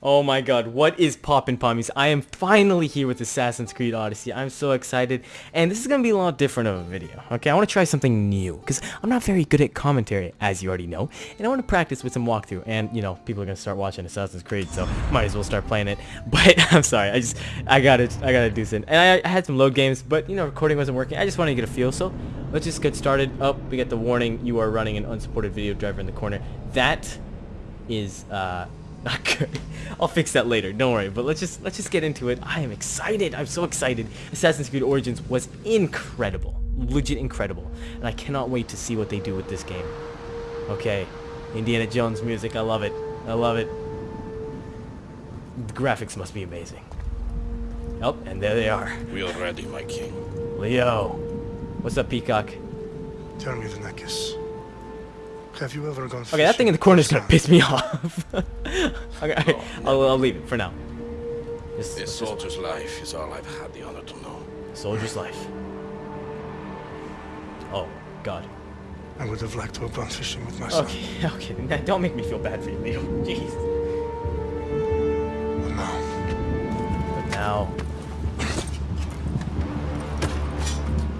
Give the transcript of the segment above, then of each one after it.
Oh my god, what is poppin' pommies? I am finally here with Assassin's Creed Odyssey. I'm so excited. And this is to be a lot different of a video. Okay, I want to try something new. Because I'm not very good at commentary, as you already know. And I want to practice with some walkthrough. And, you know, people are to start watching Assassin's Creed, so might as well start playing it. But, I'm sorry, I just, I gotta, I gotta do something. And I, I had some load games, but, you know, recording wasn't working. I just wanted to get a feel, so let's just get started. Oh, we get the warning, you are running an unsupported video driver in the corner. That is, uh not good. I'll fix that later. Don't worry. But let's just let's just get into it. I am excited. I'm so excited. Assassin's Creed Origins was incredible, legit incredible, and I cannot wait to see what they do with this game. Okay, Indiana Jones music. I love it. I love it. The graphics must be amazing. Oh, and there they are. We are ready, my king. Leo, what's up, Peacock? Tell me the necklace. Have you ever gone Okay, that thing in the corner is gonna piss me off. okay, okay, I'll, I'll leave it for now. Just, A just soldier's life is all I've had the honor to know. soldier's life. Oh, God. I would have liked to have gone fishing with my son. Okay, okay. now Don't make me feel bad for you, Leo. Jeez. But now, But now.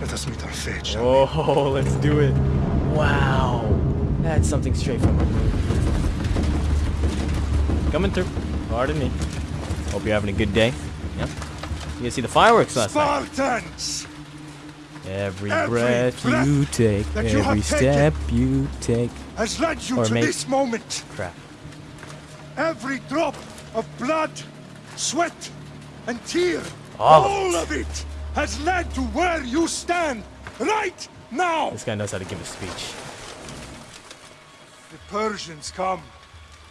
let us meet our fate, shall we? Oh, let's do it. Wow. That's something straight from a movie. Coming through. Pardon me. Hope you're having a good day. Yep. You guys see the fireworks last night? Spartans! Every, Every breath, breath you take, that you every have step you take. Has led you Or to make- this moment. Crap. Every drop of blood, sweat, and tear, All of it. of it has led to where you stand right now. This guy knows how to give a speech. The Persians come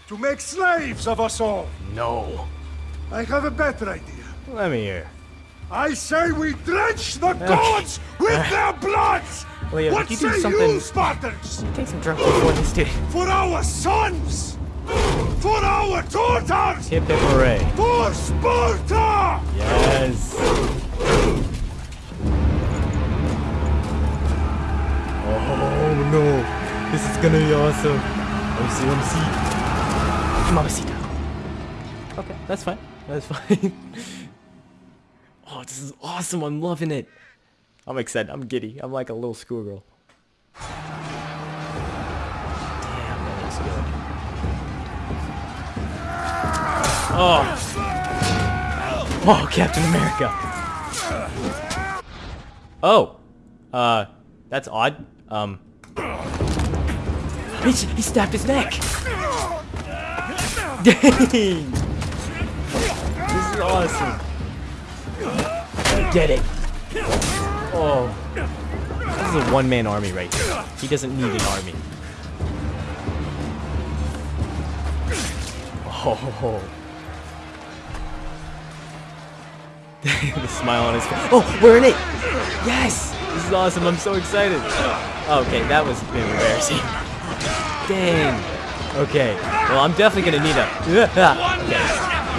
to make slaves of us all. No. I have a better idea. Let me hear. I say we drench the gods with their bloods! Leo, what did you do say something- you, Spartans? Take some drugs before this dude. For our sons! For our daughters! Hip hip hooray. For Sparta! Yes. Oh no. This is gonna be awesome. Let me see, let me see. Mamacita. Okay, that's fine. That's fine. oh, this is awesome. I'm loving it. I'm excited. I'm giddy. I'm like a little schoolgirl. Damn, that looks good. Oh. Oh, Captain America. Oh. Uh, that's odd. Um. He, he snapped his neck. Dang. This is awesome. Get it. Oh. This is a one-man army right here. He doesn't need an army. Oh. the smile on his face. Oh, we're in it! Yes! This is awesome. I'm so excited. Oh, okay, that was a bit embarrassing. Dang. Okay. Well, I'm definitely gonna need a. Okay.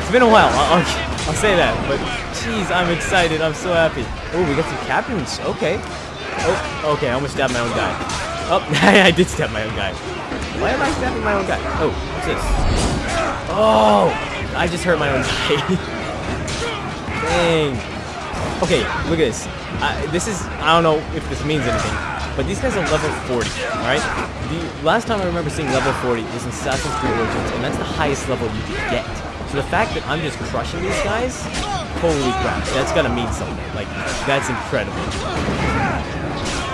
It's been a while. I'll, I'll, I'll say that. But jeez, I'm excited. I'm so happy. Oh, we got some captains. Okay. Oh, okay. I almost stabbed my own guy. Oh, I did stab my own guy. Why am I stabbing my own guy? Oh, what's this? Oh, I just hurt my own guy. Dang. Okay, look at this. This is, I don't know if this means anything, but these guys are level 40, alright? The last time I remember seeing level 40 was in Assassin's Creed Origins, and that's the highest level you can get. So the fact that I'm just crushing these guys, holy crap, that's gotta mean something. Like, that's incredible.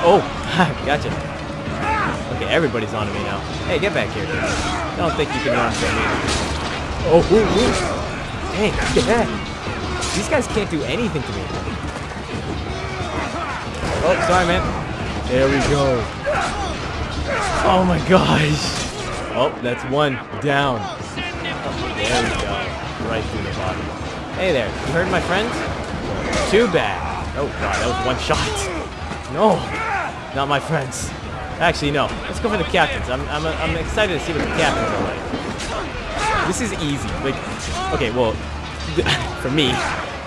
Oh, gotcha. Okay, everybody's on me now. Hey, get back here. I don't think you can run from me. Oh, ooh, ooh. Dang, yeah. These guys can't do anything to me. Oh, sorry, man. There we go. Oh my gosh. Oh, that's one down. There we go. Right through the body. Hey there, you heard my friends? Too bad. Oh god, that was one shot. No, not my friends. Actually, no. Let's go for the captains. I'm, I'm, I'm excited to see what the captains are like. This is easy. Like, okay, well, for me,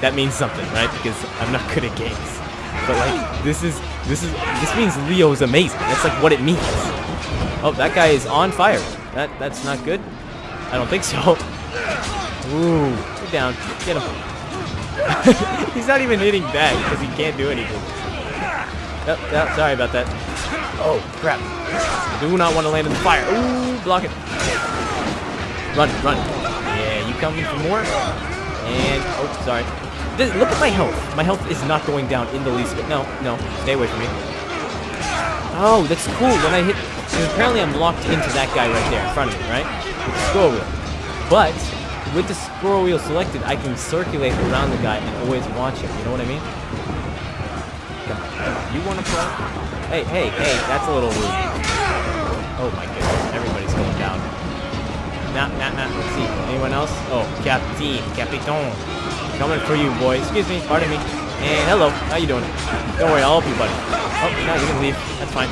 that means something, right? Because I'm not good at games. But like, this is, this is, this means Leo is amazing. That's like what it means. Oh, that guy is on fire. That, that's not good. I don't think so. Ooh, get down. Get him. He's not even hitting back because he can't do anything. Oh, oh, sorry about that. Oh, crap. I do not want to land in the fire. Ooh, block it. Run, run. Yeah, you coming for more? And, oh, sorry. This, look at my health. My health is not going down in the least bit. No, no, stay away from me. Oh, that's cool. When I hit, apparently I'm locked into that guy right there in front of me, right? With the scroll wheel. But with the scroll wheel selected, I can circulate around the guy and always watch him. You know what I mean? Come on, come on. You want to play? Hey, hey, hey, that's a little rude. Oh my goodness, everybody's going down. Nah, nah, nah. Let's see. Anyone else? Oh, Captain, Capiton. Coming for you, boy. Excuse me, pardon me. And hello, how you doing? Don't worry, I'll help you, buddy. Oh, no, you can leave. That's fine.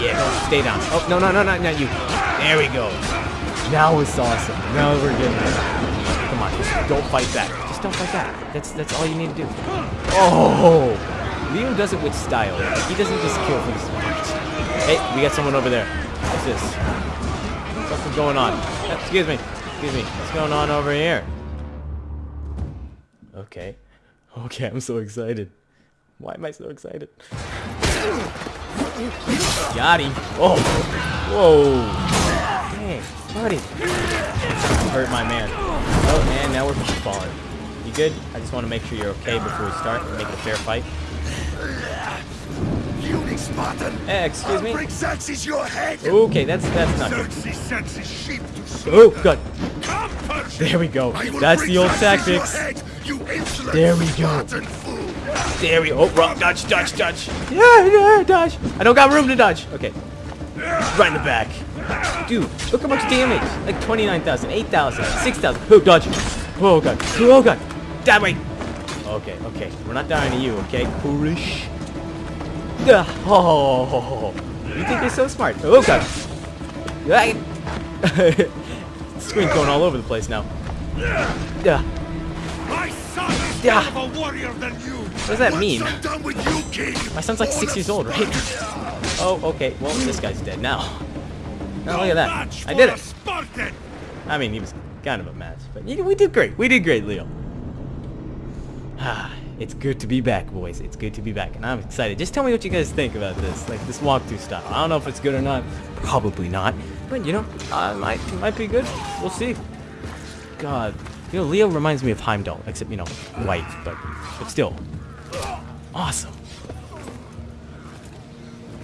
Yeah, no, stay down. Oh, no, no, no, no, not you. There we go. Now it's awesome. Now we're getting there. Come on, just don't fight back. Just don't fight back. That's that's all you need to do. Oh, Leo does it with style. He doesn't just kill for the sport. Hey, we got someone over there. What's this? Something's going on. Excuse me. Excuse me. What's going on over here? Okay. Okay, I'm so excited. Why am I so excited? Got him. Oh. Whoa. Dang, buddy. Hurt my man. Oh, and now we're falling. You good? I just want to make sure you're okay before we start and make it a fair fight. Puny Spartan! Eh, excuse me? I'll bring Xerxes your head! Okay, that's that's not good. Xerxes sends his sheep to slaughter. Oh, God. There we go. That's the old Xerxes your tactics. Head, you insolent There we go. Spartan! There we go. Oh, wrong. Dodge, dodge, dodge. Yeah, yeah, dodge. I don't got room to dodge. Okay. Right in the back. Dude, look how much damage. Like 29,000, 8,000, 6,000. Oh, dodge. Oh, God. Oh, God. That way. Okay, okay. We're not dying to you, okay? Coolish. Ugh. Oh, you think you're so smart. Oh, God. Right. Screen's going all over the place now. Yeah. My son is Yeah. more of a warrior than you! What does that mean? I'm done with you, king! My son's like six years old, right? Oh, okay. Well, this guy's dead now. Now look at that. I did it. Spartan! I mean, he was kind of a match, but we did great. We did great, Leo. Ah, it's good to be back, boys. It's good to be back, and I'm excited. Just tell me what you guys think about this, like this walkthrough style. I don't know if it's good or not. Probably not, but you know, uh, it might it might be good. We'll see. God, you know, Leo reminds me of Heimdall, except you know, white, but but still, awesome.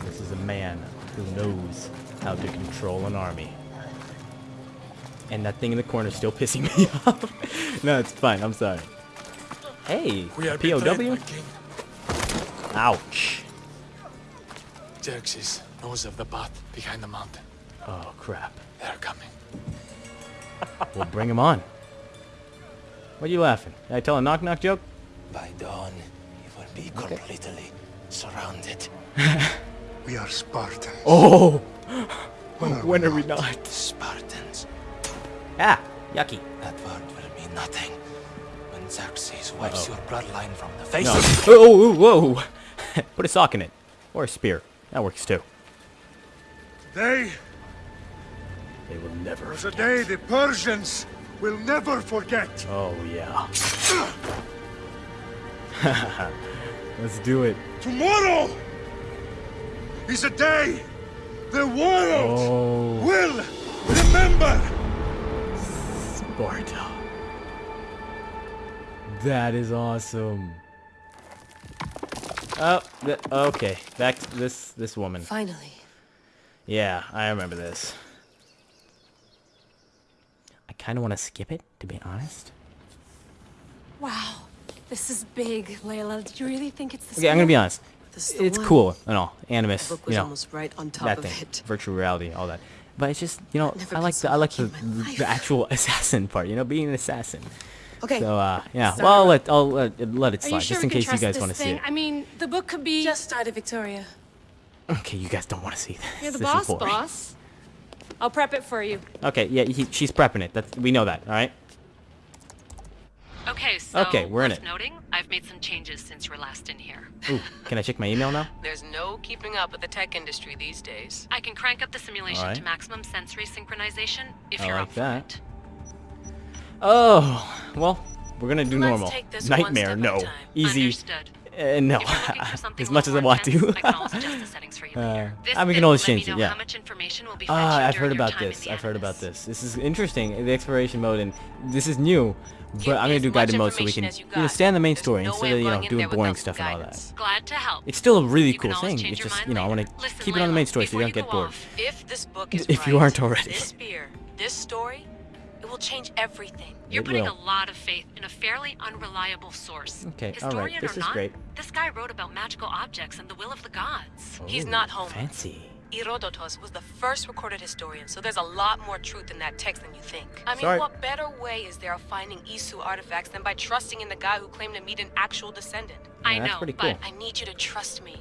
This is a man who knows how to control an army. And that thing in the corner is still pissing me off. no, it's fine. I'm sorry. Hey, POW? Ouch. Xerxes knows of the path behind the mountain. Oh, crap. They're coming. We'll bring him on. What are you laughing? Did I tell a knock-knock joke? By dawn, you will be completely surrounded. We are Spartans. Oh! when are we not? Spartans. Ah, yucky. That word will mean nothing. When Xerxes wipes your bloodline from the face No. Oh, oh, oh, whoa! Put a sock in it. Or a spear. That works too. They They will never was a day the Persians will never forget. Oh, yeah. Let's do it. Tomorrow is a day the world Oh, will remember. Sparta. That is awesome. Oh, okay. Back to this this woman. Finally. Yeah, I remember this. I kind of want to skip it, to be honest. Wow. This is big, Layla. Did you really think it's the Okay, I'm gonna be honest. This is the It's one. cool and all, animus, The book you know, almost right on top that of thing, it. virtual reality, all that. But it's just, you know, Never I like so the I like the, lucky in my life. the actual assassin part, you know, being an assassin. Okay. So, uh, yeah. Sorry Well, I'll let I'll let, let it slide, you sure just in case you trust guys this want to see thing? it. I mean, the book could be. Just started, Victoria. Okay, you guys don't want to see this. You're the This boss, boring. boss. I'll prep it for you. Okay, yeah, he, she's prepping it. That's we know that. All right. Okay, so Okay, we're in worth it. noting, I've made some changes since you were last in here. Ooh, can I check my email now? There's no keeping up with the tech industry these days. I can crank up the simulation Alright. to maximum sensory synchronization if I you're like up that. for it. Oh, well, we're gonna do Let's normal. take this one Nightmare, step no. Easy. Understood. Uh, no. If you're looking for something as a much as I little want more intense, to. I can always adjust the settings for you Uh. This ah, we can always change it, yeah. How much information will be Ah, I've heard about this. I've heard about this. This is interesting. The exploration mode, and this is new. But Give I'm gonna do guided mode so we can you you know, stay on the main There's story no instead of you know doing boring stuff some and all that. Glad to help. It's still a really You cool thing. It's just you know I want to keep it on the main story so you don't get bored. If this book is If you aren't already. this spear, this story, will change everything. You're It putting will. a lot of faith in a fairly unreliable source. Okay, Historian this or is not, great. this guy wrote about magical objects and the will of the gods. He's not oh, home. Fancy. Herodotus was the first recorded historian, so there's a lot more truth in that text than you think. I mean, Sorry. what better way is there of finding Isu artifacts than by trusting in the guy who claimed to meet an actual descendant? I Yeah, that's know, pretty but I need you to trust me.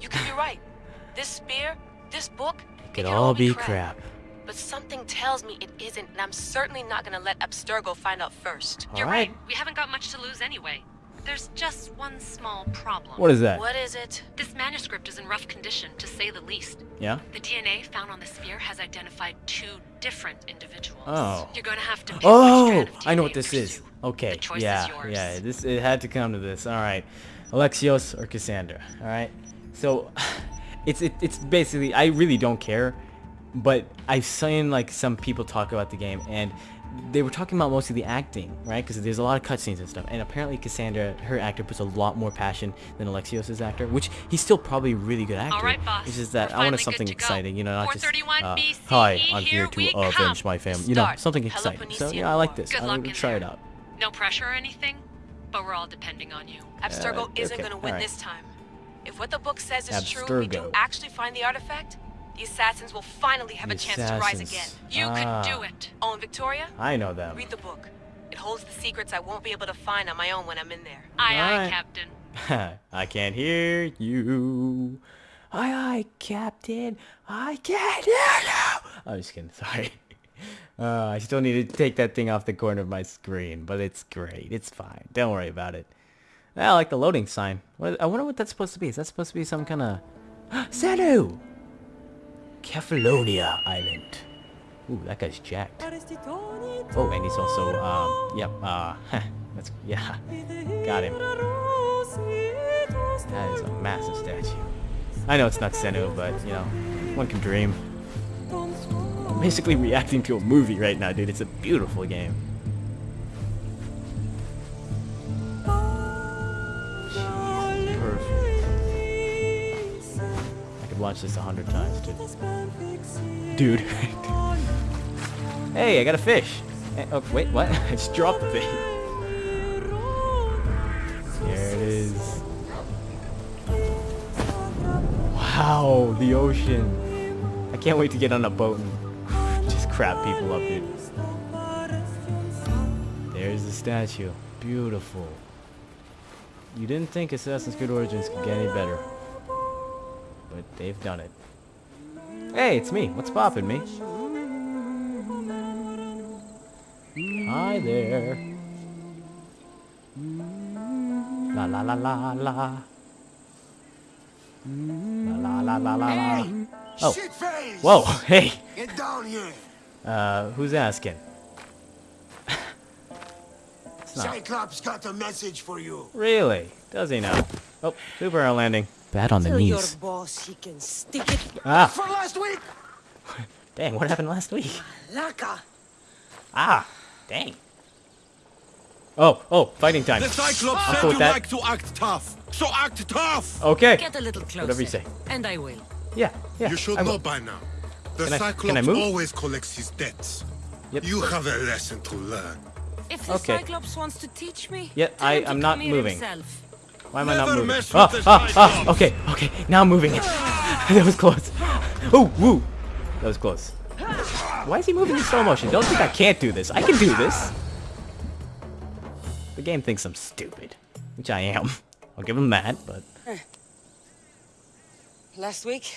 You could be right. This spear, this book, it Could can all be crap. crap. But something tells me it isn't, and I'm certainly not gonna let Abstergo find out first. you're Alright. right. We haven't got much to lose anyway. There's just one small problem. What is that? What is it? This manuscript is in rough condition, to say the least. Yeah. The DNA found on the sphere has identified two different individuals. Oh. You're going to have to pick which Oh, strand of I know what this is. Okay, The choice yeah, is yours. yeah. This it had to come to this. All right, Alexios or Cassandra. All right. So, it's it, it's basically I really don't care, but I've seen like some people talk about the game and they were talking about mostly the acting, right? Because there's a lot of cutscenes and stuff. And apparently Cassandra, her actor, puts a lot more passion than Alexios' actor, which he's still probably a really good actor. All right, boss. It's just that We're I wanted something good go. exciting, you know, not just uh, BCE, hi, I'm here here to avenge come. my family. You know, something exciting. So yeah, I like this. Good I luck would in try there. it out. No pressure or anything, but we're all depending on you. Abstergo Uh, isn't gonna win alright. this time. If what the book says is true, we do actually find the artifact, the assassins will finally have The a chance to rise again. You Ah. could do it. Oh, and Victoria, I know them. read the book. It holds the secrets I won't be able to find on my own when I'm in there. Aye, aye, Alright. Captain. I can't hear you. Aye, aye, Captain. I can't hear you. I'm just kidding. Sorry. Uh, I still need to take that thing off the corner of my screen, but it's great. It's fine. Don't worry about it. I like the loading sign. What, I wonder what that's supposed to be. Is that supposed to be some kind of... Senu! Kefalonia Island. Ooh, that guy's jacked. Oh, and he's also, um, yep, uh, that's, yeah, got him. That is a massive statue. I know it's not Senu, but, you know, one can dream. I'm basically reacting to a movie right now, dude. It's a beautiful game. Could watch this a hundred times, dude. Dude. hey, I got a fish. Eh, Oh, wait, what? I just dropped the thing. There it is. Wow, the ocean. I can't wait to get on a boat and just crap people up, dude. There's the statue. Beautiful. You didn't think Assassin's Creed Origins could get any better. But they've done it. Hey, it's me. What's poppin', me? Hi there. La la la la la. La la la la la la. Oh. Whoa, hey. Get down here! Uh, who's asking? Cyclops got a message for you. Really? Does he now? Oh, super arrow landing. Bad on the Tell your knees. boss he can stick it Ah, For last week! dang, what happened last week? laka. Ah, dang. Oh, oh, fighting time. The Cyclops I'm said cool you that. like to act tough. So act tough! Okay. Get a little closer. Whatever you say. And I will. Yeah, yeah. You should I know by now. The Can I- can I Cyclops move? always collects his debts. Yep. You have a lesson to learn. If the Okay. Cyclops wants to teach me, Yeah, I, I'm not moving. himself. Why am I not moving? mess Ah, with the ah, ah, okay, okay. Now I'm moving it. that was close. Oh, woo. That was close. Why is he moving in slow motion? Don't think I can't do this. I can do this. The game thinks I'm stupid, which I am. I'll give him that, but Last week,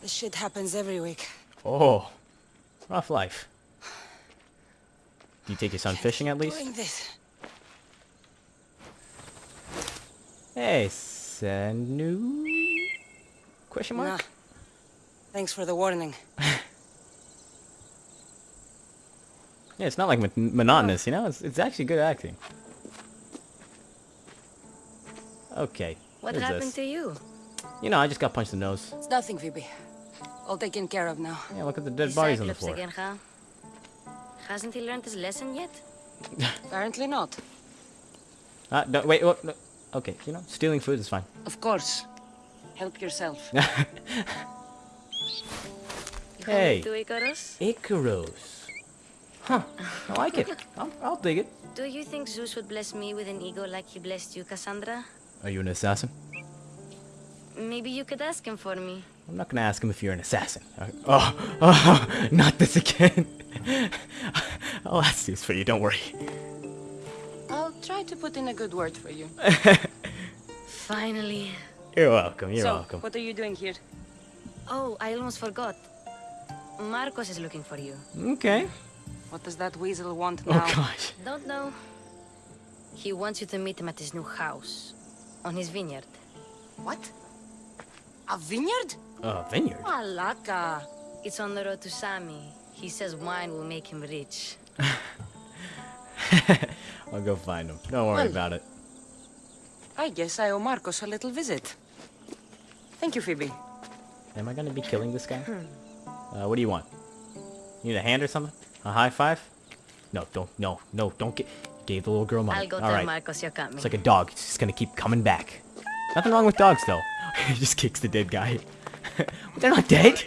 this shit happens every week. oh, rough life. Do you take your son fishing at least? Doing this. Hey, Senu? Question mark? Nah. Thanks for the warning. Yeah, it's not like mon- monotonous, you know? It's, it's actually good acting. Okay. What is happened this? to you? You know, I just got punched in the nose. It's nothing, Phoebe. All taken care of now. Yeah, look at the dead He's bodies on the floor. again, huh? Hasn't he learned his lesson yet? Apparently not. Ah, no, wait, what? No. Okay, you know, stealing food is fine. Of course. Help yourself. Hey. To Icarus? Icarus. Huh. I like it. I'll, I'll dig it. Do you think Zeus would bless me with an ego like he blessed you, Cassandra? Are you an assassin? Maybe you could ask him for me. I'm not gonna ask him if you're an assassin. Uh, Oh, oh, not this again. I'll ask this for you, don't worry. I'll try to put in a good word for you. Finally. You're welcome, you're so, welcome. what are you doing here? Oh, I almost forgot. Marcos is looking for you. Okay. What does that weasel want now? Oh now? gosh. Don't know. He wants you to meet him at his new house. On his vineyard. What? A vineyard? Uh, vineyard? Malaka. It's on the road to Sami. He says wine will make him rich. I'll go find him. Don't worry Well. about it. I guess I owe Marcos a little visit. Thank you, Phoebe. Am I gonna be killing this guy? Uh, what do you want? You need a hand or something? A high five? No, don't, no, no, don't get, gave the little girl money. I'll go All tell right. Marcos you're coming. It's like a dog. It's just gonna keep coming back. Nothing wrong with dogs, though. he just kicks the dead guy. They're not dead.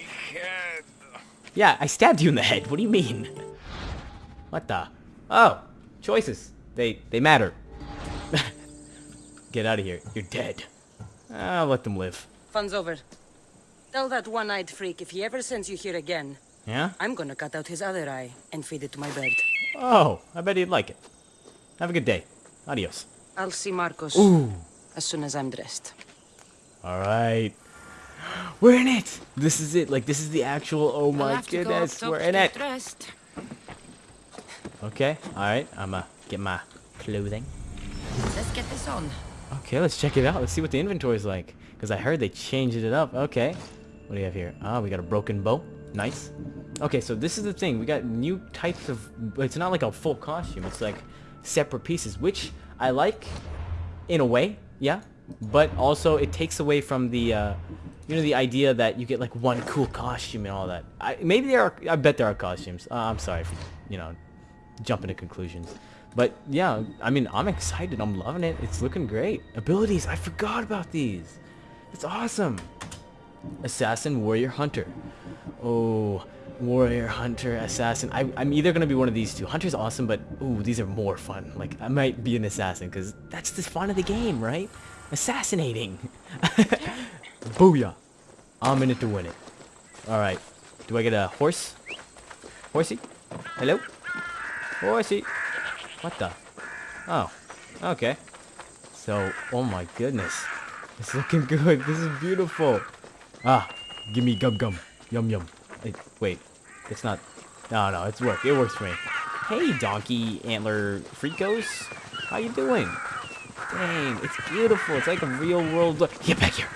Yeah, I stabbed you in the head. What do you mean? What the? Oh, choices. They they matter. Get out of here. You're dead. I'll let them live. Fun's over. Tell that one-eyed freak if he ever sends you here again, Yeah? I'm gonna cut out his other eye and feed it to my bird. Oh, I bet he'd like it. Have a good day. Adios. I'll see Marcos Ooh. as soon as I'm dressed. All right. We're in it. This is it. Like this is the actual. Oh my goodness, we're in it. Dressed. Okay. All right. I'ma get my clothing. Let's get this on. Okay, let's check it out. Let's see what the inventory's like. Because I heard they changed it up. Okay. What do you have here? Ah, we got a broken bow. Nice. Okay, so this is the thing. We got new types of... It's not like a full costume. It's like separate pieces, which I like in a way. Yeah. But also it takes away from the... Uh, you know, the idea that you get like one cool costume and all that. I, maybe there are... I bet there are costumes. Uh, I'm sorry for, you know, jumping to conclusions. But yeah, I mean, I'm excited. I'm loving it. It's looking great. Abilities. I forgot about these. It's awesome. Assassin, warrior, hunter. Oh, warrior, hunter, assassin. I, I'm either going to be one of these two. Hunter's awesome, but ooh, these are more fun. Like, I might be an assassin because that's the fun of the game, right? Assassinating. Booyah. I'm in it to win it. Alright. Do I get a horse? Horsey? Hello? Horsey. What the? Oh. Okay. So, oh my goodness. It's looking good. This is beautiful. Ah, give me gum gum. Yum yum. Wait. It's not. No, no, it's work. It works for me. Hey, donkey antler freakos. How you doing? Dang, it's beautiful. It's like a real world. Look, get back here.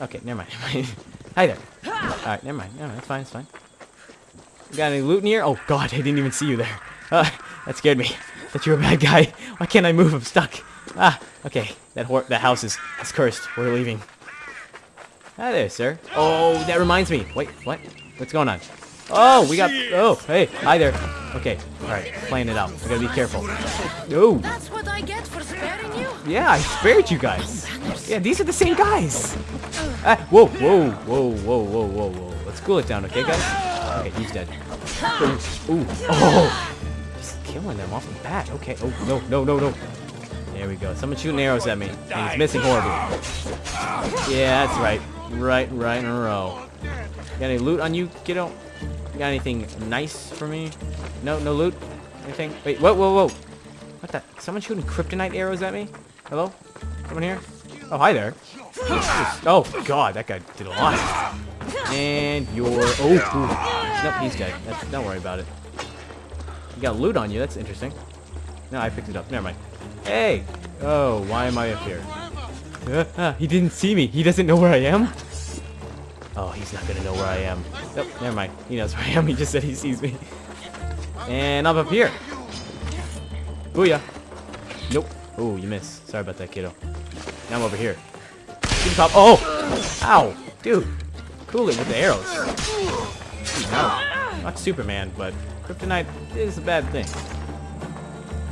Okay, never mind. Hi there. All right, never mind. Never mind. It's fine. It's fine. Got any loot in here? Oh God, I didn't even see you there. Uh, that scared me. That you're a bad guy. Why can't I move? I'm stuck. Ah, okay. That hor that house is, is cursed. We're leaving. Hi there, sir. Oh, that reminds me. Wait, what? What's going on? Oh, we got. Oh, hey, hi there. Okay, all right, playing it out. We gotta be careful. Oh, That's what I get for sparing you? yeah, I spared you guys. Yeah, these are the same guys. Ah, whoa, whoa, whoa, whoa, whoa, whoa, whoa. Let's cool it down, okay, guys? Okay, he's dead. Ooh, oh, killing them off the bat. Okay. Oh no, no, no, no. There we go. Someone shooting arrows at me, and he's missing horribly. Yeah, that's right. Right, right in a row. Got any loot on you, kiddo? Got anything nice for me? No, no loot? Anything? Wait, whoa, whoa, whoa. What the? Someone shooting kryptonite arrows at me? Hello? Someone here? Oh, hi there. Oh, God, that guy did a lot. And you're... Oh, ooh. Nope, he's dead. That's, don't worry about it. Got loot on you. That's interesting. No, I picked it up. Never mind. Hey! Oh, why am I up here? Uh, ah, he didn't see me. He doesn't know where I am? Oh, he's not gonna know where I am. Nope, never mind. He knows where I am. He just said he sees me. And I'm up here. Booyah. Nope. Oh, you missed. Sorry about that, kiddo. Now I'm over here. Pop. Oh! Ow! Dude. Cool it with the arrows. Dude, no. Not Superman, but kryptonite is a bad thing.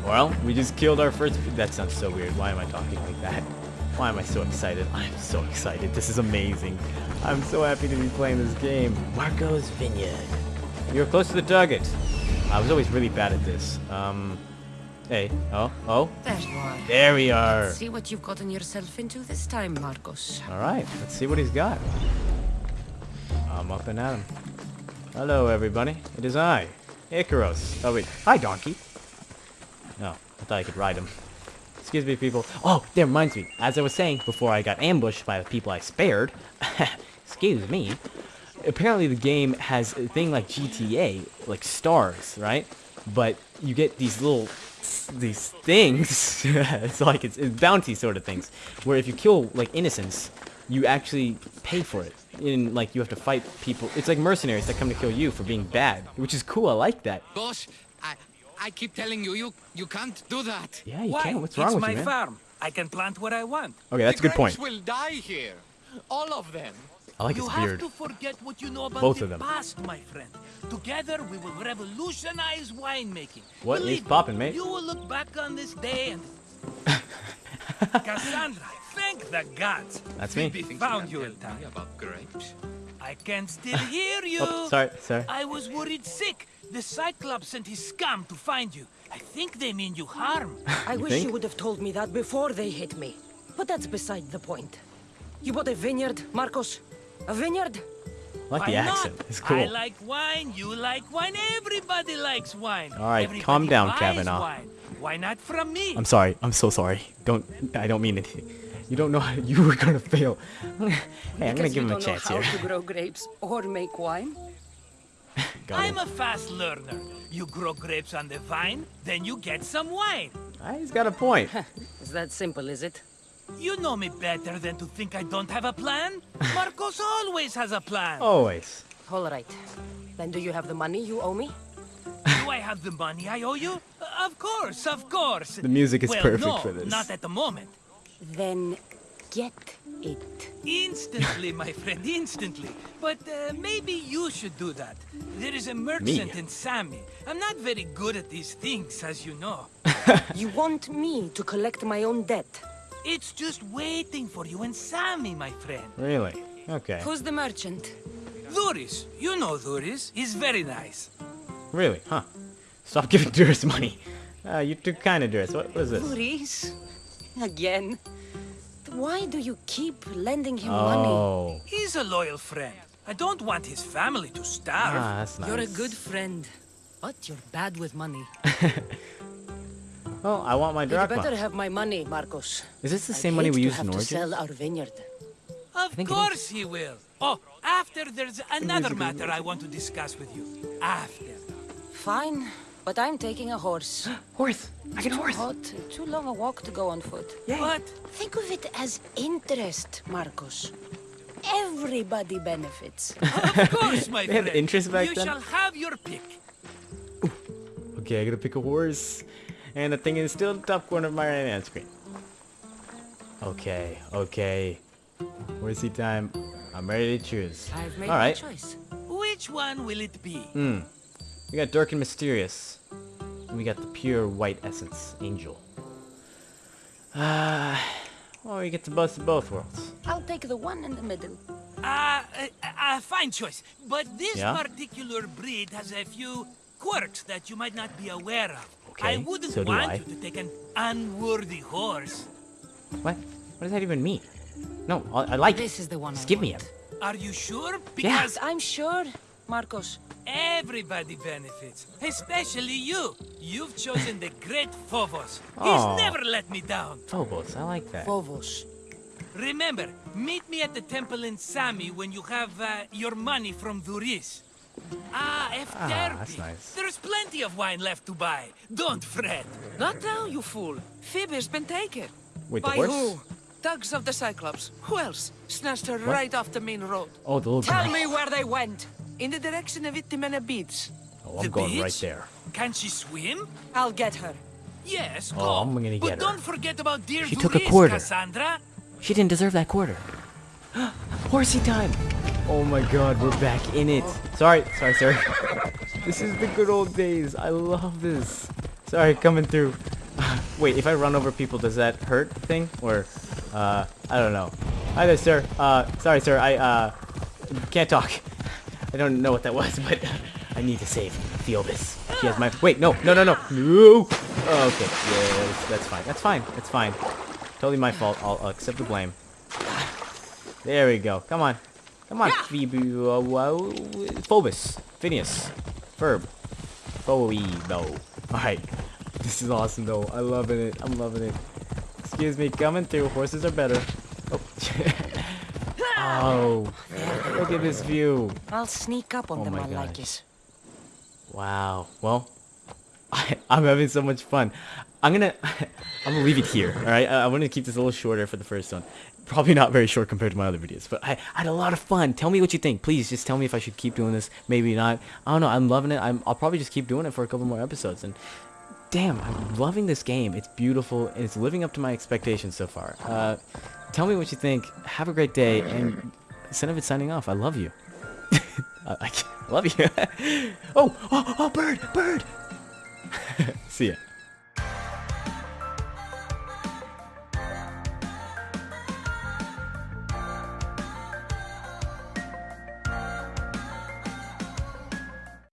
Well, we just killed our first... That sounds so weird. Why am I talking like that? Why am I so excited? I'm so excited. This is amazing. I'm so happy to be playing this game. Marco's Vineyard. You're close to the target. I was always really bad at this. Um, hey. Oh, oh. There you are. There we are. See what you've gotten yourself into this time, Marcos. All right. Let's see what he's got. I'm up and at him. Hello, everybody. It is I, Icarus. Oh, wait. Hi, donkey. No, I thought I could ride him. Excuse me, people. Oh, that reminds me. As I was saying before I got ambushed by the people I spared, excuse me, apparently the game has a thing like GTA, like stars, right? But you get these little, these things, it's like it's, it's bounty sort of things, where if you kill, like, innocents, you actually pay for it. In, like, you have to fight people. It's like mercenaries that come to kill you for being bad, which is cool. I like that. Boss, I I keep telling you, you you can't do that. Yeah, you Why? can. What's wrong it's with my you, man? farm. I can plant what I want. Okay, that's a good point. grapes will die here. All of them. I like you his have beard. to forget what you know about Both the of them. past, my friend. Together, we will revolutionize winemaking. What is Believe me, poppin', mate? You will look back on this day and... Cassandra, thank the gods. That's me. Phoebe found you you can in tell time. about grapes? I can still hear you. Oh, sorry, sorry. I was worried sick. The Cyclops sent his scum to find you. I think they mean you harm. I You wish think? you would have told me that before they hit me. But that's beside the point. You bought a vineyard, Marcos? A vineyard? I like the accent. Not? It's cool. I like wine, you like wine, everybody likes wine. All right, Everybody calm down, Kavanaugh. Wine. Why not from me? I'm sorry. I'm so sorry. Don't. I don't mean anything. You don't know how you were gonna fail. hey, I'm gonna give him a don't chance know here. how to grow grapes or make wine? I'm a fast learner. You grow grapes on the vine, then you get some wine. Ah, he's got a point. Is that simple, is it? You know me better than to think I don't have a plan. Marcos always has a plan. Always. All right. Then do you have the money you owe me? Do I have the money I owe you? Of course, of course. The music is well, perfect no, for this. not at the moment. Then get it. Instantly, my friend, instantly. But uh, maybe you should do that. There is a merchant in Sami. I'm not very good at these things, as you know. You want me to collect my own debt? It's just waiting for you in Sami, my friend. Really? Okay. Who's the merchant? Duris, you know Duris. He's very nice. Really? Huh. Stop giving Duris money. Uh, you too kind of Duris. What, was this? Maurice? Again? Why do you keep lending him money? Oh. He's a loyal friend. I don't want his family to starve. Ah, that's nice. You're a good friend, but you're bad with money. Well, I want my You better have my money, Marcos. Is this the I'd same money hate we used have in to sell our vineyard. Of course he will. Oh, after there's another matter I want to discuss with you. After. Fine, but I'm taking a horse. Horse. I get a horse. hot, too long a walk to go on foot. What? Think of it as interest, Marcos. Everybody benefits. Of course, my They had friend. interest back you then? shall have your pick. Okay, I gotta pick a horse. And the thing is still in the top corner of my right hand screen. Okay, okay. Horsey time. I'm ready to choose. I've made Alright. choice. Which one will it be? Hmm. We got Dark and Mysterious. And we got the pure white essence, Angel. Ah, well, we get to bust in both worlds. I'll take the one in the middle. Ah, uh, uh, fine choice. But this Yeah? particular breed has a few quirks that you might not be aware of. Okay, I Okay, wouldn't so do want I. you to take an unworthy horse. What? What does that even mean? No, I, I like This it. is the one Just I give me him. Are you sure? Yeah. Because I'm sure, Marcos. Everybody benefits, especially you. You've chosen the great Phobos. Aw. He's never let me down. Phobos, I like that. Phobos. Remember, meet me at the temple in Sami when you have uh, your money from Duris. Ah, F. Ah, that's nice. There's plenty of wine left to buy. Don't fret. Not now, you fool. Phoebe's been taken. Wait, the By horse? who? Thugs of the Cyclops. Who else? Snatched her right off the main road. Oh, the little Tell girl. me where they went. In the direction of Itimena Beach. Oh, I'm The going right there. Can she swim? I'll get her. Yes, go. Oh. I'm gonna but get her. don't forget about dear She took a quarter. Cassandra. She didn't deserve that quarter. Horsey time! Oh my god, we're back in it. Sorry, sorry, sorry. This is the good old days. I love this. Sorry, coming through. Wait, if I run over people, does that hurt thing? Or, uh, I don't know. Hi there, sir. Uh, sorry, sir. I, uh, can't talk. I don't know what that was, but I need to save Phoebus. She has my- Wait, no, no, no, no. No! Oh, okay. Yeah, that's, that's fine. That's fine. That's fine. Totally my fault. I'll, I'll accept the blame. There we go. Come on. Come on. Uh. Phobus. Phineas. Verb. Phoebo. Alright. This is awesome, though. I'm loving it. I'm loving it. Excuse me. Coming through. Horses are better. Oh. oh. Look at this view. I'll sneak up on Oh them, I like it. Wow. Well, I, I'm having so much fun. I'm gonna, I'm gonna leave it here. All right. I, I want to keep this a little shorter for the first one. Probably not very short compared to my other videos, but I, I had a lot of fun. Tell me what you think. Please just tell me if I should keep doing this. Maybe not. I don't know. I'm loving it. I'm, I'll probably just keep doing it for a couple more episodes. And damn, I'm loving this game. It's beautiful. And it's living up to my expectations so far. Uh, tell me what you think. Have a great day. And Cinnamon signing off. I love you. I, I love you. oh, oh, oh, bird, bird. See ya.